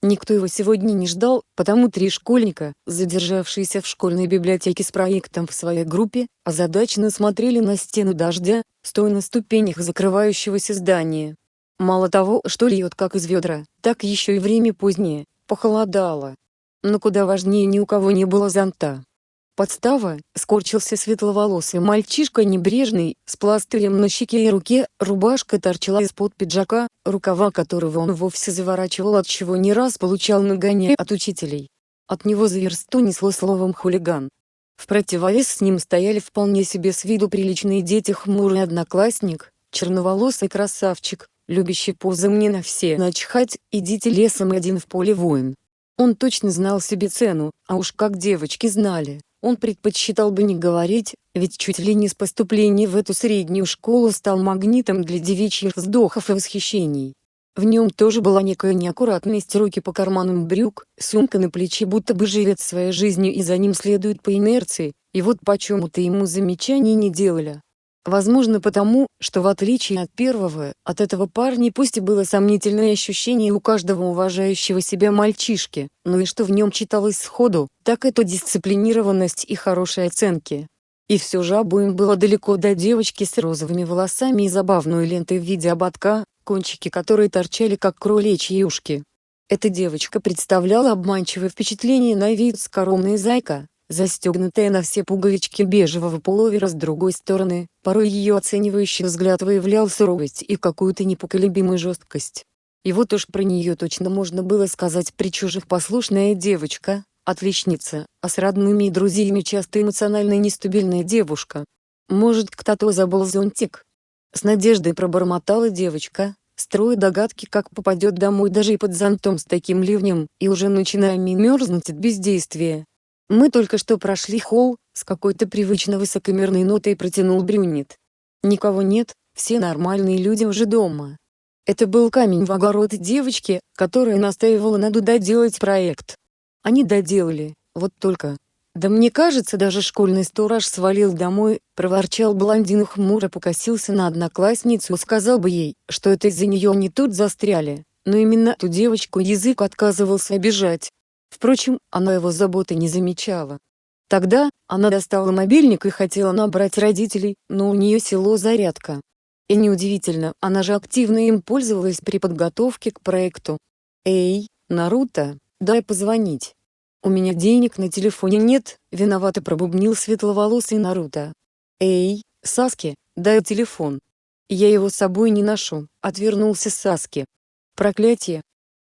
Никто его сегодня не ждал, потому три школьника, задержавшиеся в школьной библиотеке с проектом в своей группе, озадаченно смотрели на стену дождя, стоя на ступенях закрывающегося здания. Мало того, что льет как из ведра, так еще и время позднее, похолодало. Но куда важнее ни у кого не было зонта. Подстава, скорчился светловолосый мальчишка небрежный, с пластырем на щеке и руке, рубашка торчала из-под пиджака, рукава которого он вовсе заворачивал от чего не раз получал нагоняй от учителей. От него за версту несло словом хулиган. В противовес с ним стояли вполне себе с виду приличные дети хмурый одноклассник, черноволосый красавчик, любящий позы мне на все начхать, идите лесом один в поле воин. Он точно знал себе цену, а уж как девочки знали. Он предпочитал бы не говорить, ведь чуть ли не с поступления в эту среднюю школу стал магнитом для девичьих вздохов и восхищений. В нем тоже была некая неаккуратность руки по карманам брюк, сумка на плече будто бы живет своей жизнью и за ним следует по инерции, и вот почему-то ему замечаний не делали. Возможно потому, что в отличие от первого, от этого парня пусть и было сомнительное ощущение у каждого уважающего себя мальчишки, но и что в нем читалось сходу, так это дисциплинированность и хорошие оценки. И все же обоим было далеко до девочки с розовыми волосами и забавной лентой в виде ободка, кончики которой торчали как кроличьи ушки. Эта девочка представляла обманчивое впечатление на вид скоромная зайка, застегнутая на все пуговички бежевого пуловера с другой стороны, порой ее оценивающий взгляд выявлял суровость и какую-то непоколебимую жесткость. И вот уж про нее точно можно было сказать при чужих послушная девочка, отличница, а с родными и друзьями часто эмоционально нестабильная девушка. Может кто-то забыл зонтик? С надеждой пробормотала девочка, строя догадки как попадет домой даже и под зонтом с таким ливнем, и уже начиная мерзнуть от бездействия. Мы только что прошли холл, с какой-то привычно высокомерной нотой протянул брюнет. Никого нет, все нормальные люди уже дома. Это был камень в огород девочки, которая настаивала надо доделать проект. Они доделали, вот только. Да мне кажется даже школьный сторож свалил домой, проворчал блондин хмуро покосился на одноклассницу сказал бы ей, что это из-за нее они тут застряли, но именно ту девочку язык отказывался обижать. Впрочем, она его заботы не замечала. Тогда, она достала мобильник и хотела набрать родителей, но у нее село зарядка. И неудивительно, она же активно им пользовалась при подготовке к проекту. «Эй, Наруто, дай позвонить». «У меня денег на телефоне нет», — виновато пробубнил светловолосый Наруто. «Эй, Саски, дай телефон». «Я его с собой не ношу», — отвернулся Саски. «Проклятие,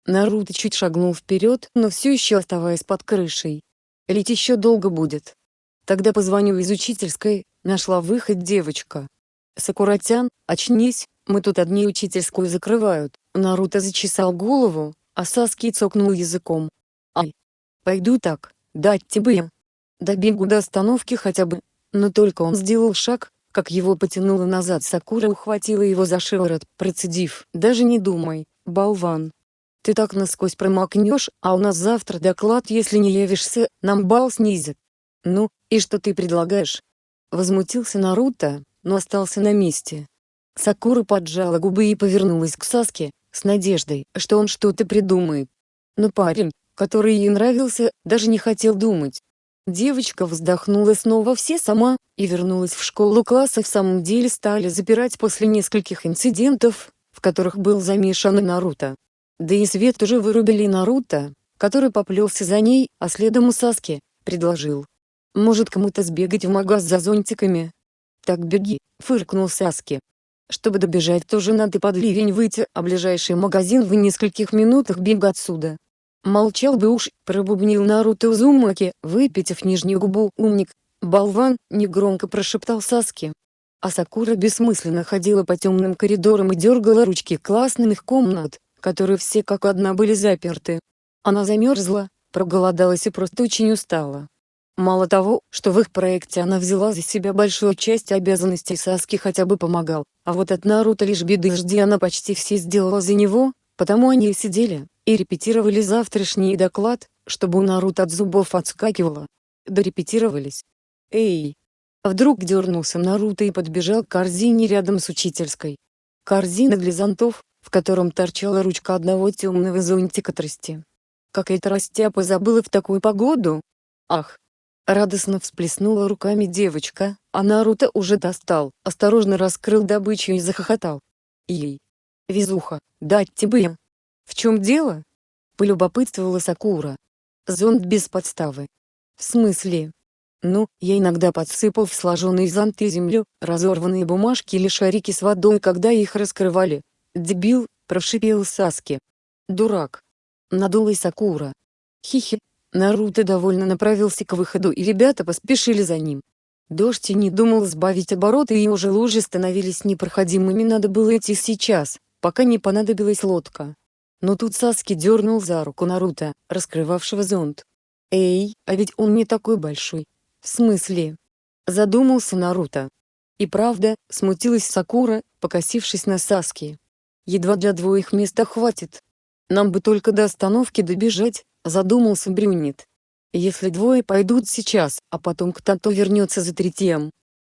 Наруто чуть шагнул вперед, но все еще оставаясь под крышей. Лить еще долго будет. Тогда позвоню из учительской, нашла выход девочка. Сакуратян, очнись, мы тут одни учительскую закрывают. Наруто зачесал голову, а Саски цокнул языком. Ай. Пойду так, дать тебе. Добегу до остановки хотя бы. Но только он сделал шаг, как его потянуло назад Сакура ухватила его за шиворот, процедив. Даже не думай, болван. Ты так насквозь промокнешь, а у нас завтра доклад если не явишься, нам бал снизят. Ну, и что ты предлагаешь? Возмутился Наруто, но остался на месте. Сакура поджала губы и повернулась к Саске, с надеждой, что он что-то придумает. Но парень, который ей нравился, даже не хотел думать. Девочка вздохнула снова все сама, и вернулась в школу класса в самом деле стали запирать после нескольких инцидентов, в которых был замешан Наруто. Да и свет уже вырубили Наруто, который поплелся за ней, а следом у Саски, предложил. «Может кому-то сбегать в магаз за зонтиками?» «Так беги», — фыркнул Саски. «Чтобы добежать тоже надо под ливень выйти, а ближайший магазин в нескольких минутах бега отсюда». «Молчал бы уж», — пробубнил Наруто Узумаки, выпитив нижнюю губу. «Умник, болван», — негромко прошептал Саски. А Сакура бессмысленно ходила по темным коридорам и дергала ручки классных комнат, которые все как одна были заперты. Она замерзла, проголодалась и просто очень устала. Мало того, что в их проекте она взяла за себя большую часть обязанностей Саски хотя бы помогал, а вот от Наруто лишь беды жди она почти все сделала за него, потому они и сидели, и репетировали завтрашний доклад, чтобы у Наруто от зубов отскакивало. Дорепетировались. Эй! Вдруг дернулся Наруто и подбежал к корзине рядом с учительской. Корзина для зонтов, в котором торчала ручка одного темного зонтика трости. Какая-то растяпа забыла в такую погоду? Ах! Радостно всплеснула руками девочка, а Наруто уже достал, осторожно раскрыл добычу и захохотал. Ей. Везуха, дать тебе. В чем дело? Полюбопытствовала Сакура. Зонт без подставы. В смысле? Ну, я иногда подсыпал в сложенные зонты землю, разорванные бумажки или шарики с водой, когда их раскрывали. Дебил, прошипел Саски. Дурак. Надулась Сакура. Хихи. Наруто довольно направился к выходу и ребята поспешили за ним. Дождь и не думал сбавить обороты и уже лужи становились непроходимыми надо было идти сейчас, пока не понадобилась лодка. Но тут Саски дернул за руку Наруто, раскрывавшего зонт. «Эй, а ведь он не такой большой, «В смысле?» — задумался Наруто. И правда, смутилась Сакура, покосившись на Саски. «Едва для двоих места хватит. Нам бы только до остановки добежать», — задумался Брюнет. «Если двое пойдут сейчас, а потом кто-то вернется за третьем.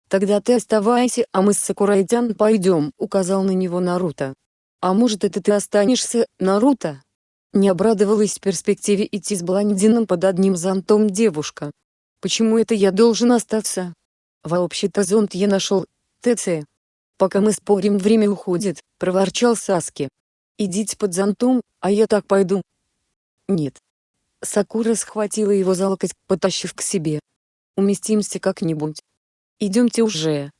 Тогда ты оставайся, а мы с Сакурайтян пойдем», — указал на него Наруто. «А может это ты останешься, Наруто?» Не обрадовалась перспективе идти с блондином под одним зонтом девушка. Почему это я должен остаться? Вообще-то зонт я нашел, ТЦ. Пока мы спорим время уходит, проворчал Саски. Идите под зонтом, а я так пойду. Нет. Сакура схватила его за локоть, потащив к себе. Уместимся как-нибудь. Идемте уже.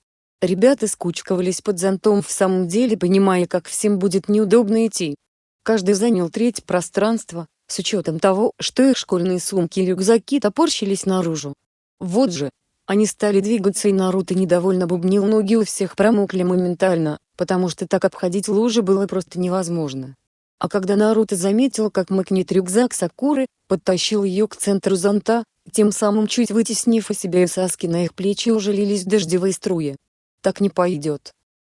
Ребята скучковались под зонтом в самом деле понимая как всем будет неудобно идти. Каждый занял треть пространства, с учетом того, что их школьные сумки и рюкзаки топорщились наружу. Вот же, они стали двигаться и Наруто недовольно бубнил ноги у всех промокли моментально, потому что так обходить лужи было просто невозможно. А когда Наруто заметил, как мыкнет рюкзак Сакуры, подтащил ее к центру зонта, тем самым чуть вытеснив из себя и Саски на их плечи уже лились дождевые струи. Так не пойдет.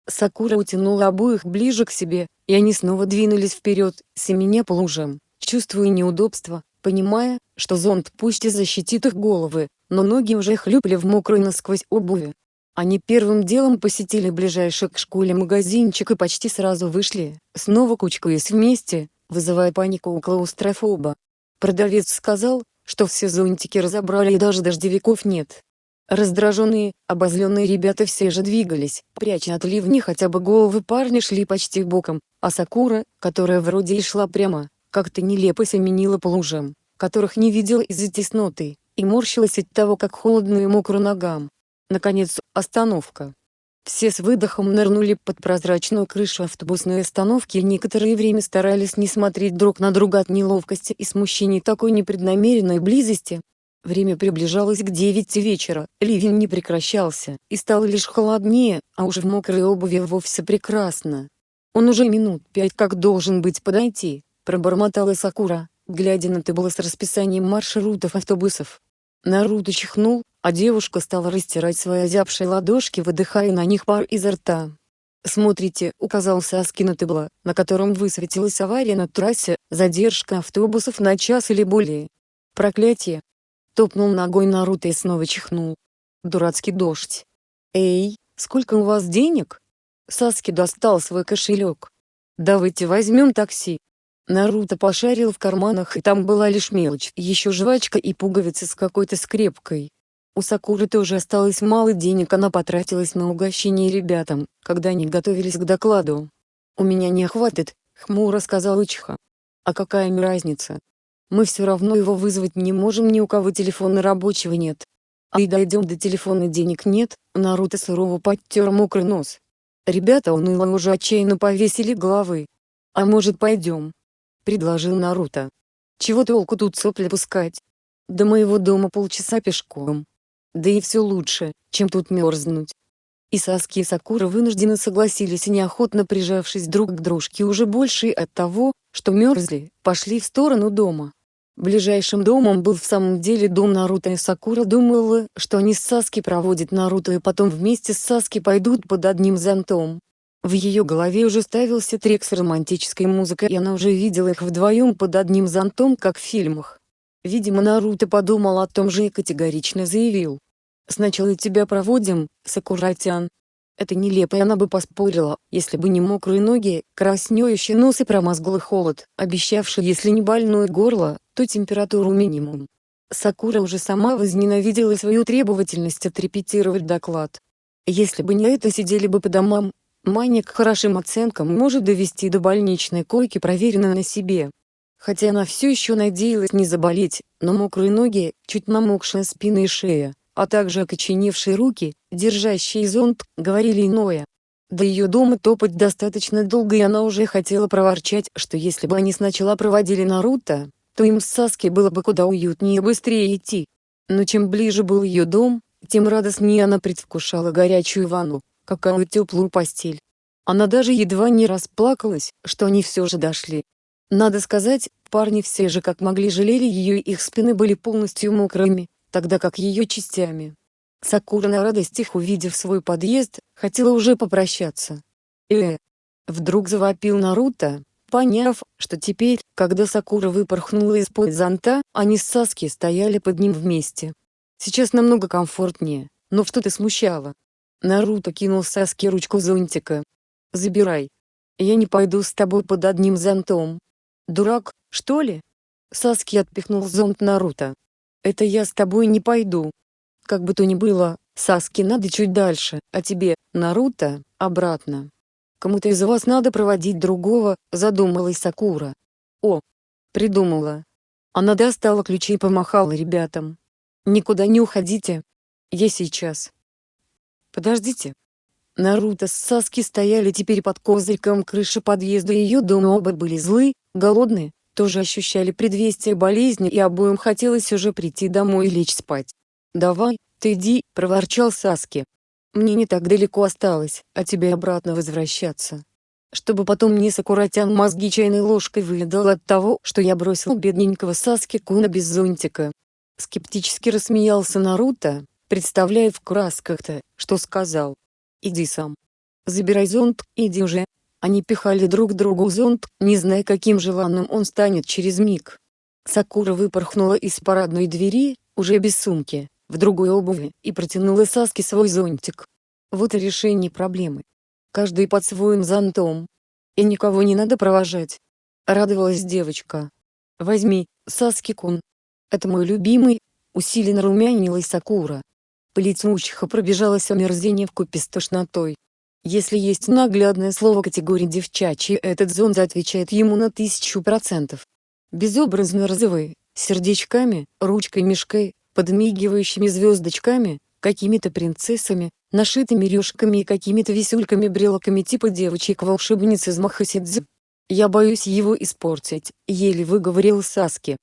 Сакура утянула обоих ближе к себе, и они снова двинулись вперед, семеня по лужам чувствуя неудобство, понимая, что зонт пусть и защитит их головы, но ноги уже хлюпали в мокрой насквозь обуви. Они первым делом посетили ближайший к школе магазинчик и почти сразу вышли, снова кучкаясь вместе, вызывая панику у клаустрофоба. Продавец сказал, что все зонтики разобрали и даже дождевиков нет. Раздраженные, обозленные ребята все же двигались, пряча от ливни хотя бы головы парни шли почти боком, а Сакура, которая вроде и шла прямо, как-то нелепо семенила по лужам, которых не видела из-за тесноты, и морщилась от того как холодно и мокро ногам. Наконец, остановка. Все с выдохом нырнули под прозрачную крышу автобусной остановки и некоторое время старались не смотреть друг на друга от неловкости и смущения такой непреднамеренной близости. Время приближалось к девяти вечера, ливень не прекращался, и стало лишь холоднее, а уже в мокрой обуви вовсе прекрасно. Он уже минут пять как должен быть подойти, пробормотала Сакура, глядя на табло с расписанием маршрутов автобусов. Наруто чихнул, а девушка стала растирать свои озябшие ладошки выдыхая на них пар изо рта. «Смотрите», — указал Саски на табло, на котором высветилась авария на трассе, задержка автобусов на час или более. «Проклятие!» Топнул ногой Наруто и снова чихнул. Дурацкий дождь. «Эй, сколько у вас денег?» Саски достал свой кошелек. «Давайте возьмем такси», Наруто пошарил в карманах и там была лишь мелочь, еще жвачка и пуговицы с какой-то скрепкой. У Сакуры тоже осталось мало денег она потратилась на угощение ребятам, когда они готовились к докладу. «У меня не хватит», — хмуро сказал Ичиха. «А какая мне разница? Мы все равно его вызвать не можем ни у кого телефона рабочего нет. А и дойдем до телефона денег нет», Наруто сурово подтер мокрый нос. Ребята уныло уже отчаянно повесили головы. «А может пойдем?» Предложил Наруто. Чего толку тут сопли пускать? До моего дома полчаса пешком. Да и все лучше, чем тут мерзнуть. И Саски и Сакура вынуждены согласились и неохотно прижавшись друг к дружке уже больше от того, что мерзли, пошли в сторону дома. Ближайшим домом был в самом деле дом Наруто и Сакура думала, что они с Саски проводят Наруто и потом вместе с Саски пойдут под одним зонтом. В ее голове уже ставился трек с романтической музыкой и она уже видела их вдвоем под одним зонтом как в фильмах. Видимо Наруто подумал о том же и категорично заявил. «Сначала тебя проводим, Сакуратян. Это нелепо и она бы поспорила, если бы не мокрые ноги, краснеющий нос и промозглый холод, обещавший если не больное горло, то температуру минимум. Сакура уже сама возненавидела свою требовательность отрепетировать доклад. Если бы не это сидели бы по домам, Маня к хорошим оценкам может довести до больничной койки проверено на себе. Хотя она все еще надеялась не заболеть, но мокрые ноги, чуть намокшая спина и шея, а также окоченевшие руки, держащие зонт, говорили иное. До ее дома топать достаточно долго и она уже хотела проворчать, что если бы они сначала проводили Наруто, то им с Саски было бы куда уютнее и быстрее идти. Но чем ближе был ее дом, тем радостнее она предвкушала горячую ванну, какую теплую постель. Она даже едва не расплакалась, что они все же дошли. Надо сказать, парни все же как могли жалели ее и их спины были полностью мокрыми, тогда как ее частями. Сакура на радостях увидев свой подъезд, хотела уже попрощаться. э Вдруг завопил Наруто, Поняв, что теперь, когда Сакура выпорхнула из-под зонта, они с Саски стояли под ним вместе. Сейчас намного комфортнее, но что-то смущало. Наруто кинул Саске ручку зонтика. «Забирай. Я не пойду с тобой под одним зонтом». «Дурак, что ли?» Саски отпихнул зонт Наруто. «Это я с тобой не пойду». Как бы то ни было, Саски надо чуть дальше, а тебе, Наруто, обратно. Кому-то из вас надо проводить другого, задумалась Сакура. О, придумала. Она достала ключи и помахала ребятам. Никуда не уходите. Я сейчас. Подождите. Наруто с Саски стояли теперь под козырьком крыши подъезда ее дома оба были злы, голодные, тоже ощущали предвестие болезни и обоим хотелось уже прийти домой и лечь спать. «Давай, ты иди», — проворчал Саски. Мне не так далеко осталось, а тебе обратно возвращаться. Чтобы потом не Сакуратян мозги чайной ложкой выведал от того, что я бросил бедненького Саски Куна без зонтика. Скептически рассмеялся Наруто, представляя в красках-то, что сказал. Иди сам. Забирай зонт, иди уже. Они пихали друг другу зонт, не зная каким желанным он станет через миг. Сакура выпорхнула из парадной двери, уже без сумки, в другой обуви, и протянула Саске свой зонтик. Вот и решение проблемы. Каждый под своим зонтом. И никого не надо провожать. Радовалась девочка. Возьми, Саски-кун. Это мой любимый, усиленно румянилась Сакура. По лицу учиха пробежалось омерзение вкупе с тошнотой. Если есть наглядное слово категории девчачьи, этот зонт отвечает ему на тысячу процентов. Безобразно розовый, сердечками, ручкой-мешкой, подмигивающими звездочками, какими-то принцессами, нашитыми рюшками и какими-то висюльками-брелоками типа девочек-волшебниц из Махасидзе. Я боюсь его испортить, еле выговорил Саски.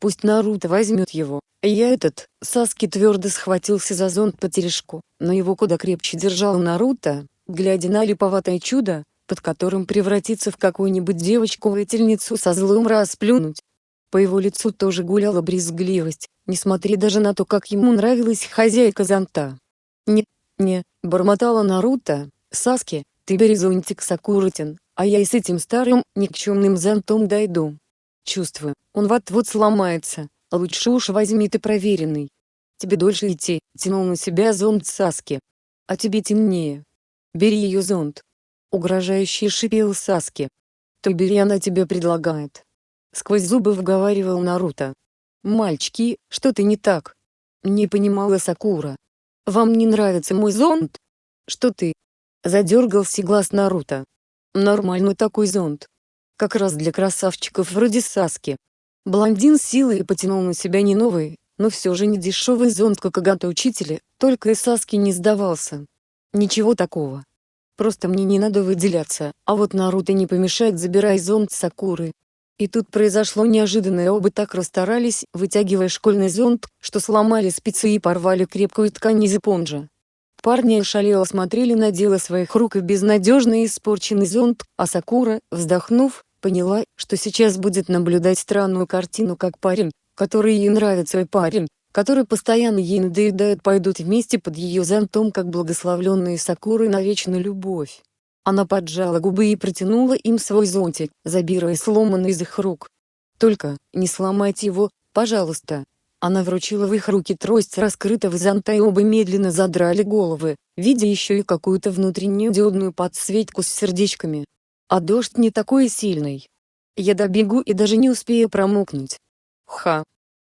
Пусть Наруто возьмет его, я этот, Саски твердо схватился за зонт по терешку, но его куда крепче держал Наруто, глядя на липоватое чудо, под которым превратиться в какую-нибудь девочку-воительницу со злом расплюнуть. По его лицу тоже гуляла брезгливость, несмотря даже на то, как ему нравилась хозяйка зонта. «Не, не», — бормотала Наруто, — «Саски, ты бери зонтик Сакурутин, а я и с этим старым, никчемным зонтом дойду. Чувствую, он вот-вот сломается, а лучше уж возьми ты проверенный. Тебе дольше идти», — тянул на себя зонт Саски. «А тебе темнее. Бери ее зонт». Угрожающе шипел Саски. «То бери она тебе предлагает». Сквозь зубы вговаривал Наруто. «Мальчики, что-то не так?» Не понимала Сакура. «Вам не нравится мой зонт?» «Что ты?» Задергался глаз Наруто. «Нормальный такой зонт. Как раз для красавчиков вроде Саски». Блондин силой потянул на себя не новый, но все же не дешевый зонт как агата учителя, только и Саски не сдавался. Ничего такого. Просто мне не надо выделяться, а вот Наруто не помешает забирай зонт Сакуры. И тут произошло неожиданное оба так расстарались, вытягивая школьный зонт, что сломали спицы и порвали крепкую ткань из эпонжа. Парни ошалело смотрели на дело своих рук и безнадежно испорченный зонт, а Сакура, вздохнув, поняла, что сейчас будет наблюдать странную картину как парень, который ей нравится и парень, который постоянно ей надоедает пойдут вместе под ее зонтом как благословленные Сакуры на вечную любовь. Она поджала губы и протянула им свой зонтик, забирая сломанный из их рук. «Только, не сломайте его, пожалуйста». Она вручила в их руки трость раскрытого зонта и оба медленно задрали головы, видя еще и какую-то внутреннюю диодную подсветку с сердечками. А дождь не такой сильный. Я добегу и даже не успею промокнуть. Ха.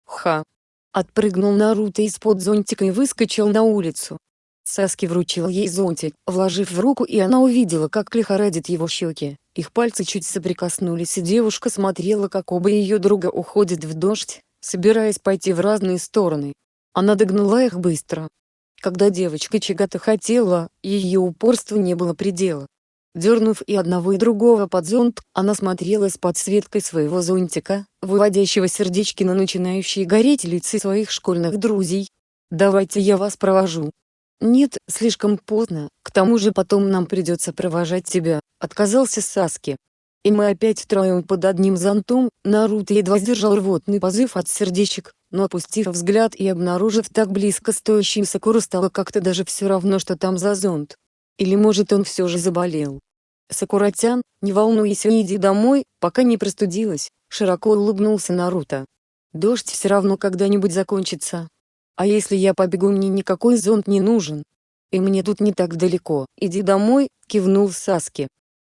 Ха. Отпрыгнул Наруто из-под зонтика и выскочил на улицу. Саски вручил ей зонтик, вложив в руку и она увидела как лихорадит его щеки. Их пальцы чуть соприкоснулись и девушка смотрела как оба ее друга уходят в дождь, собираясь пойти в разные стороны. Она догнала их быстро. Когда девочка чего-то хотела, ее упорству не было предела. Дернув и одного и другого под зонт, она смотрела с подсветкой своего зонтика, выводящего сердечки на начинающие гореть лица своих школьных друзей. «Давайте я вас провожу». «Нет, слишком поздно, к тому же потом нам придется провожать тебя», — отказался Саски. И мы опять втроем под одним зонтом, Наруто едва сдержал рвотный позыв от сердечек, но опустив взгляд и обнаружив так близко стоящий Сакуру стало как-то даже все равно что там за зонт. Или может он все же заболел. Сакуратян, не волнуйся и иди домой, пока не простудилась, широко улыбнулся Наруто. Дождь все равно когда-нибудь закончится. А если я побегу мне никакой зонт не нужен. И мне тут не так далеко, иди домой, кивнул Саски.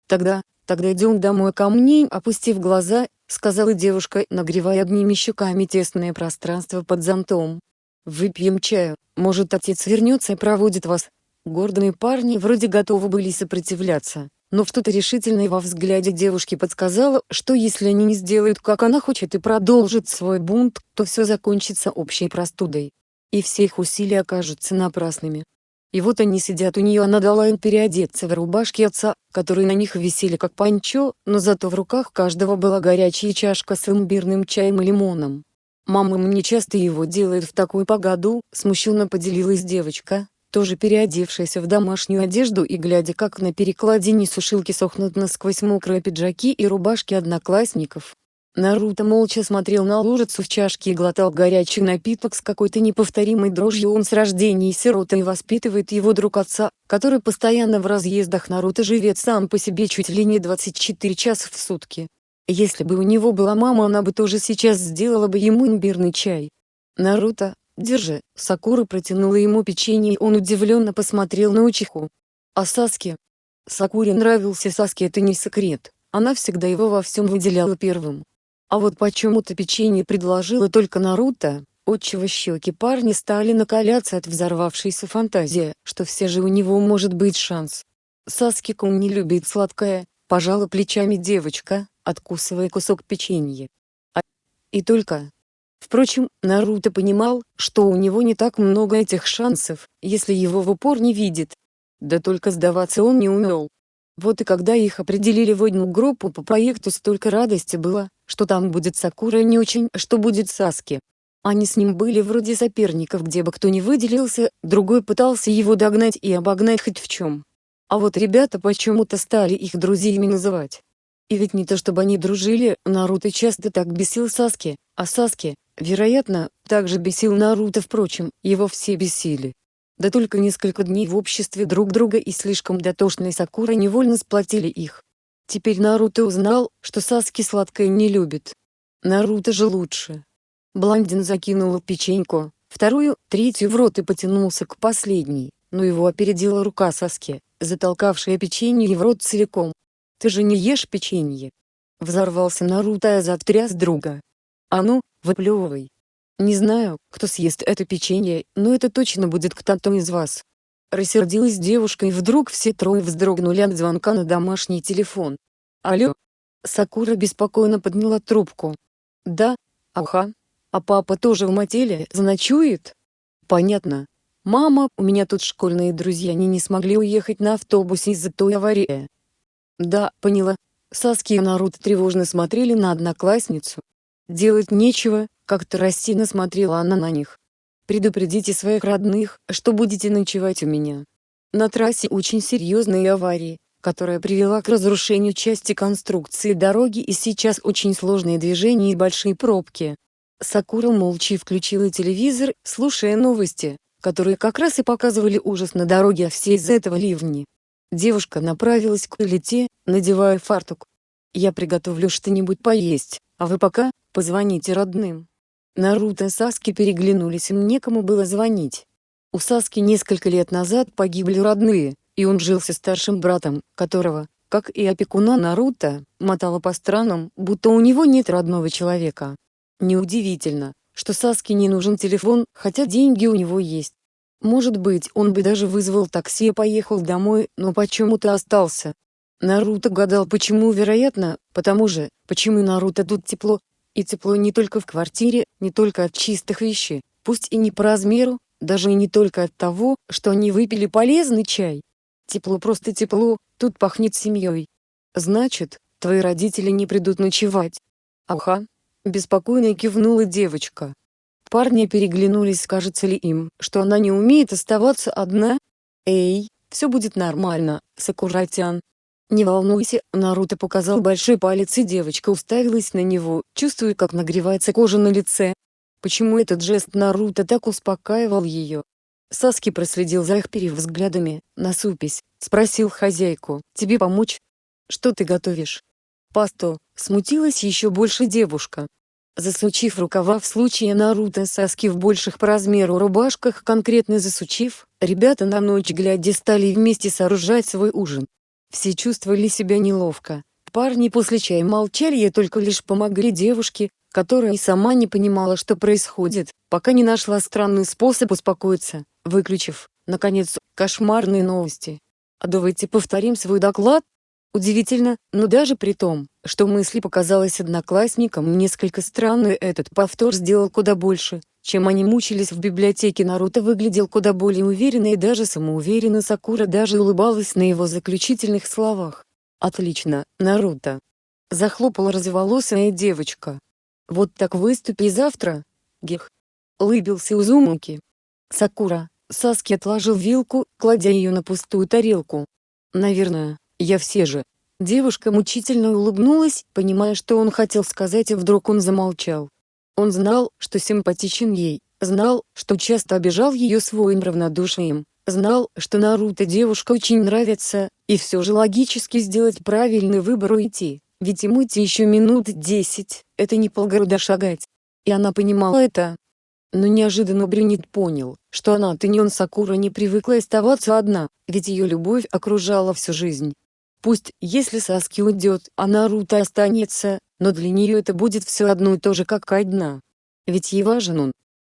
Тогда, «Тогда идем домой ко мне», опустив глаза, сказала девушка, нагревая одними щеками тесное пространство под зонтом. «Выпьем чаю, может отец вернется и проводит вас». Гордые парни вроде готовы были сопротивляться, но что-то решительное во взгляде девушки подсказало, что если они не сделают как она хочет и продолжат свой бунт, то все закончится общей простудой. И все их усилия окажутся напрасными. И вот они сидят у нее она дала им переодеться в рубашки отца, которые на них висели как панчо, но зато в руках каждого была горячая чашка с имбирным чаем и лимоном. «Мама мне часто его делает в такую погоду», — смущенно поделилась девочка, тоже переодевшаяся в домашнюю одежду и глядя как на перекладине сушилки сохнут насквозь мокрые пиджаки и рубашки одноклассников. Наруто молча смотрел на лужицу в чашке и глотал горячий напиток с какой-то неповторимой дрожью он с рождения сирота и воспитывает его друг отца, который постоянно в разъездах Наруто живет сам по себе чуть ли не 24 часа в сутки. Если бы у него была мама она бы тоже сейчас сделала бы ему имбирный чай. Наруто, держи, Сакура протянула ему печенье и он удивленно посмотрел на Учиху. А Саске? Сакуре нравился Саске это не секрет, она всегда его во всем выделяла первым. А вот почему-то печенье предложила только Наруто, отчего щеки парня стали накаляться от взорвавшейся фантазии, что все же у него может быть шанс. Саски-кун не любит сладкое, пожала плечами девочка, откусывая кусок печенья. А... И только... Впрочем, Наруто понимал, что у него не так много этих шансов, если его в упор не видит. Да только сдаваться он не умел. Вот и когда их определили в одну группу по проекту столько радости было, что там будет Сакура не очень, что будет Саски. Они с ним были вроде соперников где бы кто ни выделился, другой пытался его догнать и обогнать хоть в чем. А вот ребята почему-то стали их друзьями называть. И ведь не то чтобы они дружили, Наруто часто так бесил Саски, а Саски, вероятно, также бесил Наруто впрочем, его все бесили. Да только несколько дней в обществе друг друга и слишком дотошной Сакура невольно сплотили их. Теперь Наруто узнал, что Саски сладкое не любит. Наруто же лучше. Блондин закинул печеньку, вторую, третью в рот и потянулся к последней, но его опередила рука Саски, затолкавшая печенье в рот целиком. «Ты же не ешь печенье!» Взорвался Наруто и затряс друга. «А ну, выплевывай!» Не знаю, кто съест это печенье, но это точно будет кто-то из вас. Рассердилась девушка и вдруг все трое вздрогнули от звонка на домашний телефон. Алло? Сакура беспокойно подняла трубку. Да, ага. А папа тоже в мотеле заночует? Понятно. Мама, у меня тут школьные друзья они не смогли уехать на автобусе из-за той аварии. Да, поняла. Саски и Наруто тревожно смотрели на одноклассницу. Делать нечего, как-то рассеянно смотрела она на них. «Предупредите своих родных, что будете ночевать у меня. На трассе очень серьезные аварии, которая привела к разрушению части конструкции дороги и сейчас очень сложные движения и большие пробки». Сакура молча включила телевизор, слушая новости, которые как раз и показывали ужас на дороге а все из-за этого ливни. Девушка направилась к плите, надевая фартук. «Я приготовлю что-нибудь поесть, а вы пока, позвоните родным». Наруто и Саски переглянулись им некому было звонить. У Саски несколько лет назад погибли родные, и он жил со старшим братом, которого, как и опекуна Наруто, мотало по странам, будто у него нет родного человека. Неудивительно, что Саске не нужен телефон, хотя деньги у него есть. Может быть, он бы даже вызвал такси и поехал домой, но почему-то остался. Наруто гадал почему вероятно, потому же, почему Наруто тут тепло. И тепло не только в квартире, не только от чистых вещей, пусть и не по размеру, даже и не только от того, что они выпили полезный чай. Тепло просто тепло, тут пахнет семьей. Значит, твои родители не придут ночевать. Ага. Беспокойно кивнула девочка. Парни переглянулись кажется ли им, что она не умеет оставаться одна? Эй, все будет нормально, Сакуратян. Не волнуйся, Наруто показал большой палец и девочка уставилась на него, чувствуя как нагревается кожа на лице. Почему этот жест Наруто так успокаивал ее? Саски проследил за их перевзглядами, насупись, спросил хозяйку, тебе помочь? Что ты готовишь? Пасту, смутилась еще больше девушка. Засучив рукава в случае Наруто Саски в больших по размеру рубашках конкретно засучив, ребята на ночь глядя стали вместе сооружать свой ужин. Все чувствовали себя неловко. Парни после чая молчали и только лишь помогли девушке, которая и сама не понимала что происходит, пока не нашла странный способ успокоиться, выключив, наконец, кошмарные новости. А давайте повторим свой доклад? Удивительно, но даже при том, что мысли показалось одноклассникам несколько странной этот повтор сделал куда больше, чем они мучились в библиотеке Наруто выглядел куда более уверенно и даже самоуверенно Сакура даже улыбалась на его заключительных словах. «Отлично, Наруто!» Захлопала разволосая девочка. «Вот так выступи завтра, Гех!» Улыбился Узумуки. Сакура, Саски отложил вилку, кладя ее на пустую тарелку. «Наверное, я все же». Девушка мучительно улыбнулась, понимая что он хотел сказать и вдруг он замолчал. Он знал, что симпатичен ей, знал, что часто обижал ее своим равнодушием, знал, что Наруто девушка очень нравится, и все же логически сделать правильный выбор уйти, ведь ему идти еще минут десять, это не полгорода шагать. И она понимала это. Но неожиданно Брюнет понял, что она Тыньон Сакура не привыкла оставаться одна, ведь ее любовь окружала всю жизнь. Пусть, если Саски уйдет, а Наруто останется, но для нее это будет все одно и то же как одна. Ведь ей важен он.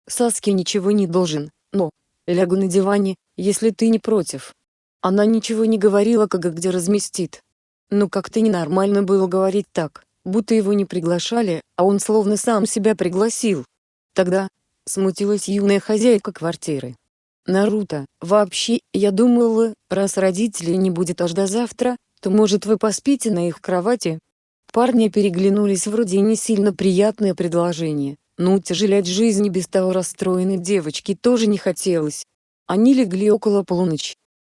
Саски ничего не должен, но, лягу на диване, если ты не против. Она ничего не говорила как и где разместит. Но как-то ненормально было говорить так, будто его не приглашали, а он словно сам себя пригласил. Тогда, смутилась юная хозяйка квартиры. Наруто, вообще, я думала, раз родителей не будет аж до завтра, то может вы поспите на их кровати? Парни переглянулись вроде не сильно приятное предложение, но утяжелять жизнь без того расстроенной девочки тоже не хотелось. Они легли около полуночи.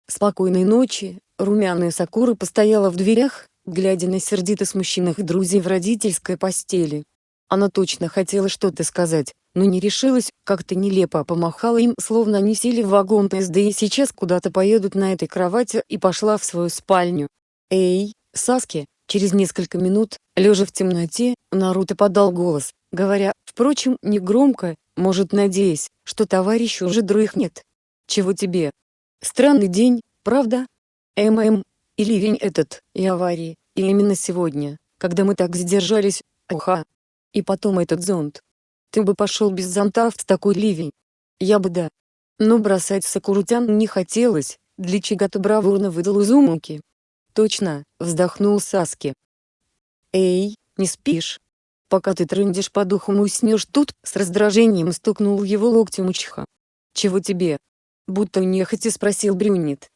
Спокойной ночи, румяная Сакура постояла в дверях, глядя на сердито смущенных друзей в родительской постели. Она точно хотела что-то сказать, но не решилась, как-то нелепо помахала им, словно они сели в вагон ТСД и сейчас куда-то поедут на этой кровати и пошла в свою спальню. «Эй, Саски!» Через несколько минут, лежа в темноте, Наруто подал голос, говоря, впрочем, негромко, может надеясь, что товарищ уже дрыхнет. «Чего тебе? Странный день, правда? ММ, и ливень этот, и аварии, и именно сегодня, когда мы так задержались, уха. И потом этот зонт. Ты бы пошел без зонта в такой ливень. Я бы да. Но бросать Сакурутян не хотелось, для чего-то бравурно выдал Узумуки. «Точно», — вздохнул Саски. «Эй, не спишь? Пока ты трындишь по духу уснешь тут?» С раздражением стукнул его локтем Учиха. «Чего тебе?» Будто нехотя спросил Брюнет.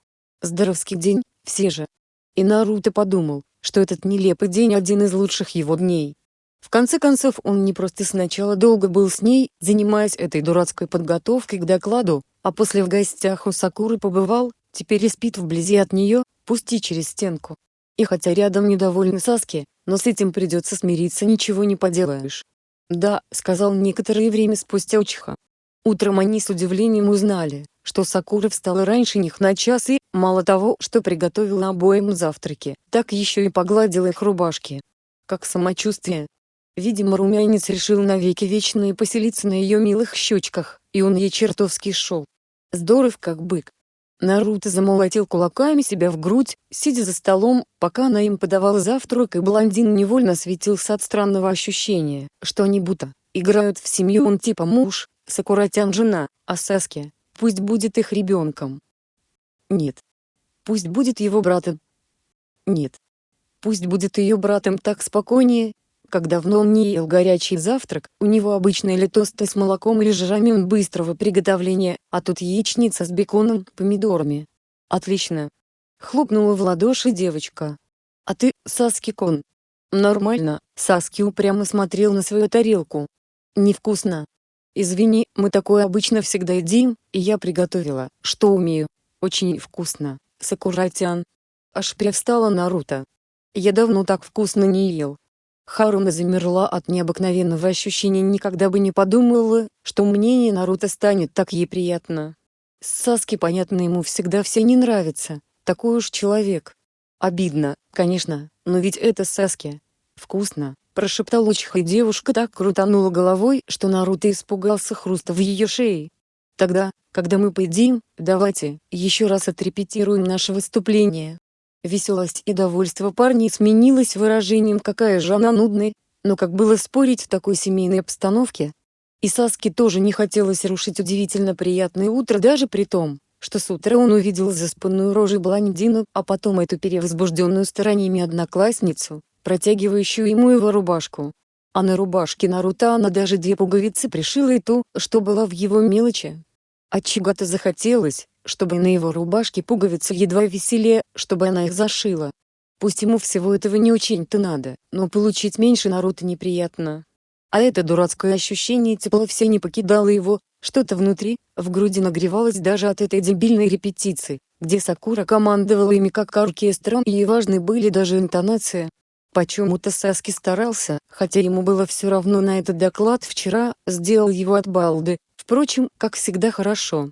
«Здоровский день, все же». И Наруто подумал, что этот нелепый день один из лучших его дней. В конце концов он не просто сначала долго был с ней, занимаясь этой дурацкой подготовкой к докладу, а после в гостях у Сакуры побывал, теперь и спит вблизи от нее, пусть и через стенку. И хотя рядом недовольны Саски, но с этим придется смириться ничего не поделаешь. «Да», — сказал некоторое время спустя Учиха. Утром они с удивлением узнали, что Сакура встала раньше них на час и, мало того, что приготовила обоим завтраки, так еще и погладила их рубашки. Как самочувствие? Видимо румянец решил навеки вечные поселиться на ее милых щечках, и он ей чертовски шел. Здоров как бык. Наруто замолотил кулаками себя в грудь, сидя за столом, пока она им подавала завтрак и блондин невольно светился от странного ощущения, что они будто играют в семью он типа муж, Сакуратян жена, а Саски, пусть будет их ребенком. Нет. Пусть будет его братом. Нет. Пусть будет ее братом так спокойнее, как давно он не ел горячий завтрак, у него обычно или тосты с молоком или же рамен быстрого приготовления, а тут яичница с беконом, помидорами. Отлично. Хлопнула в ладоши девочка. А ты, Саски-кон? Нормально, Саски упрямо смотрел на свою тарелку. Невкусно. Извини, мы такое обычно всегда едим, и я приготовила, что умею. Очень вкусно, Сакуратян. Аж привстала Наруто. Я давно так вкусно не ел. Харуна замерла от необыкновенного ощущения никогда бы не подумала, что мнение Наруто станет так ей приятно. Саски понятно ему всегда все не нравится, такой уж человек. Обидно, конечно, но ведь это Саски. Вкусно, прошептал Учиха и девушка так крутанула головой, что Наруто испугался хруста в ее шее. Тогда, когда мы поедим, давайте, еще раз отрепетируем наше выступление. Веселость и довольство парней сменилось выражением «какая же она нудная», но как было спорить в такой семейной обстановке? И Саске тоже не хотелось рушить удивительно приятное утро даже при том, что с утра он увидел заспанную рожей блондину, а потом эту перевозбужденную стараниями одноклассницу, протягивающую ему его рубашку. А на рубашке Наруто она даже две пуговицы пришила и ту, что была в его мелочи. От чего-то захотелось, чтобы на его рубашке пуговицы едва веселее, чтобы она их зашила. Пусть ему всего этого не очень-то надо, но получить меньше Наруто неприятно. А это дурацкое ощущение тепла все не покидало его, что-то внутри, в груди нагревалось даже от этой дебильной репетиции, где Сакура командовала ими как оркестром и важны были даже интонации. Почему-то Саски старался, хотя ему было все равно на этот доклад вчера, сделал его от балды, впрочем, как всегда хорошо.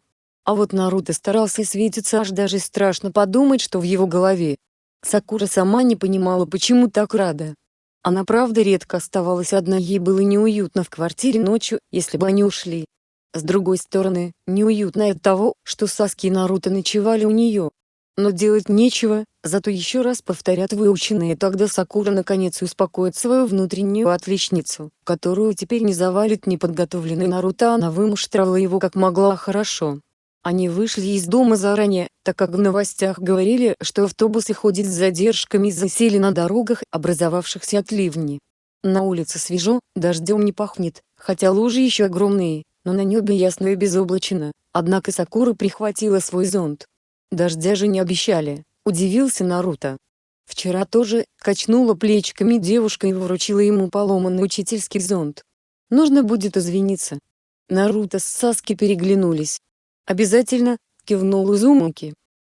А вот Наруто старался светиться аж даже страшно подумать что в его голове. Сакура сама не понимала почему так рада. Она правда редко оставалась одна ей было неуютно в квартире ночью, если бы они ушли. С другой стороны, неуютно от того, что Саски и Наруто ночевали у нее. Но делать нечего, зато еще раз повторят выученные тогда Сакура наконец успокоит свою внутреннюю отличницу, которую теперь не завалит неподготовленный Наруто она вымуштровала его как могла хорошо. Они вышли из дома заранее, так как в новостях говорили, что автобусы ходят с задержками и засели на дорогах, образовавшихся от ливни. На улице свежо, дождем не пахнет, хотя лужи еще огромные, но на небе ясно и безоблачно, однако Сакура прихватила свой зонт. Дождя же не обещали, удивился Наруто. Вчера тоже, качнула плечиками девушка и вручила ему поломанный учительский зонт. Нужно будет извиниться. Наруто с Саски переглянулись. «Обязательно», — кивнул Изумуки.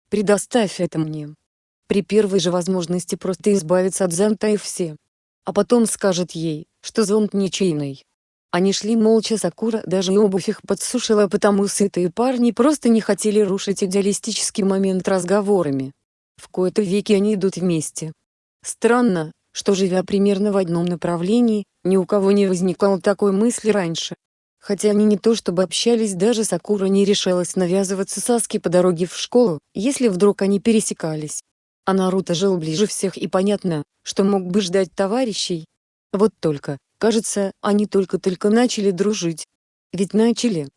«Предоставь это мне. При первой же возможности просто избавиться от зонта и все. А потом скажет ей, что зонт ничейный». Они шли молча Сакура даже обувь их подсушила потому сытые парни просто не хотели рушить идеалистический момент разговорами. В кои-то веки они идут вместе. Странно, что живя примерно в одном направлении, ни у кого не возникало такой мысли раньше. Хотя они не то чтобы общались даже Сакура не решалась навязываться Саски по дороге в школу, если вдруг они пересекались. А Наруто жил ближе всех и понятно, что мог бы ждать товарищей. Вот только, кажется, они только-только начали дружить. Ведь начали.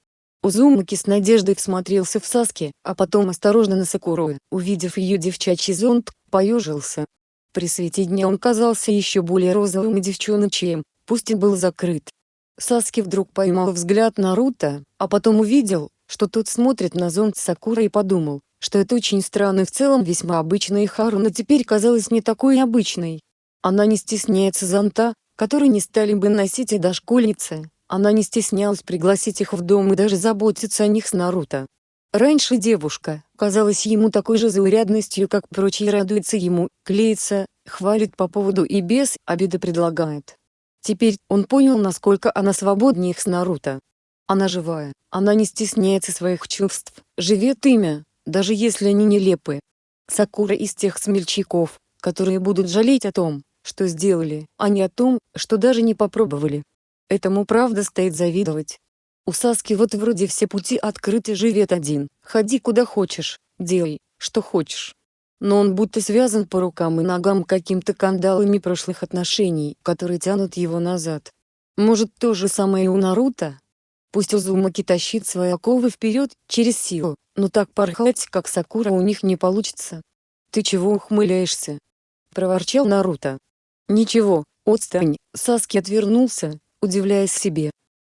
Узумаки с надеждой всмотрелся в Саски, а потом осторожно на Сакуру, увидев ее девчачий зонт, поежился. При свете дня он казался еще более розовым и девчоночьим, пусть и был закрыт. Саски вдруг поймал взгляд Наруто, а потом увидел, что тот смотрит на зонт Сакуры и подумал, что это очень странно и в целом весьма обычная Харуна теперь казалась не такой обычной. Она не стесняется зонта, который не стали бы носить и дошкольницы, она не стеснялась пригласить их в дом и даже заботиться о них с Наруто. Раньше девушка, казалась ему такой же заурядностью как прочие радуется ему, клеится, хвалит по поводу и без обиды предлагает. Теперь он понял насколько она свободнее их с Наруто. Она живая, она не стесняется своих чувств, живет имя, даже если они нелепы. Сакура из тех смельчаков, которые будут жалеть о том, что сделали, а не о том, что даже не попробовали. Этому правда стоит завидовать. У Саски вот вроде все пути открыты живет один, ходи куда хочешь, делай, что хочешь. Но он будто связан по рукам и ногам каким-то кандалами прошлых отношений, которые тянут его назад. Может то же самое и у Наруто? Пусть Узумаки тащит свои оковы вперед, через силу, но так порхать, как Сакура у них не получится. «Ты чего ухмыляешься?» — проворчал Наруто. «Ничего, отстань», — Саски отвернулся, удивляясь себе.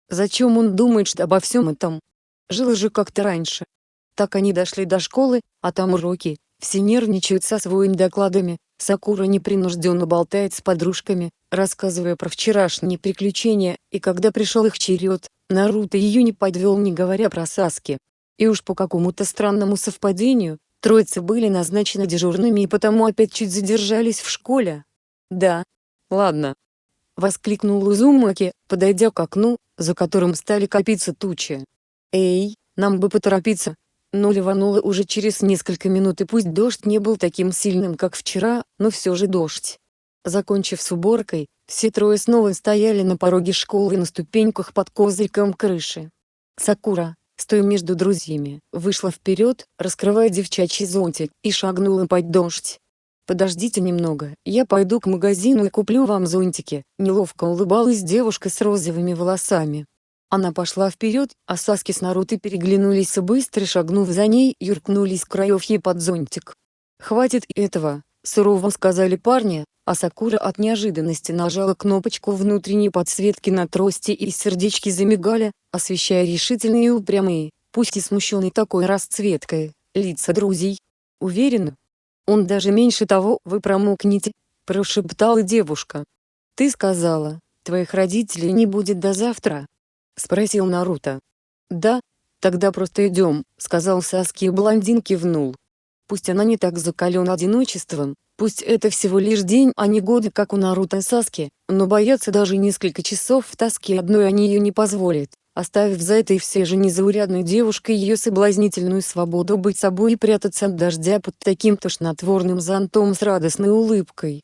Зачем он думает что обо всем этом? Жил же как-то раньше. Так они дошли до школы, а там уроки, все нервничают со своими докладами, Сакура непринужденно болтает с подружками, рассказывая про вчерашние приключения, и когда пришел их черед, Наруто ее не подвел не говоря про Саски. И уж по какому-то странному совпадению, троицы были назначены дежурными и потому опять чуть задержались в школе. «Да. Ладно». Воскликнул Узумаки, подойдя к окну, за которым стали копиться тучи. «Эй, нам бы поторопиться, но ливануло уже через несколько минут и пусть дождь не был таким сильным как вчера, но все же дождь. Закончив с уборкой, все трое снова стояли на пороге школы на ступеньках под козырьком крыши. Сакура, стоя между друзьями, вышла вперед, раскрывая девчачий зонтик, и шагнула под дождь. «Подождите немного, я пойду к магазину и куплю вам зонтики», неловко улыбалась девушка с розовыми волосами. Она пошла вперед, а Саски с Наруто переглянулись и быстро шагнув за ней, юркнулись к краевье под зонтик. «Хватит этого», — сурово сказали парни, а Сакура от неожиданности нажала кнопочку внутренней подсветки на трости и сердечки замигали, освещая решительные и упрямые, пусть и смущенные такой расцветкой, лица друзей. Уверена? Он даже меньше того, вы промокнете, прошептала девушка. Ты сказала, твоих родителей не будет до завтра. — спросил Наруто. «Да, тогда просто идем», — сказал Саски и блондин кивнул. Пусть она не так закалена одиночеством, пусть это всего лишь день а не годы как у Наруто и Саски, но бояться даже несколько часов в тоске одной они ее не позволят, оставив за этой все же незаурядной девушкой ее соблазнительную свободу быть собой и прятаться от дождя под таким тошнотворным зонтом с радостной улыбкой.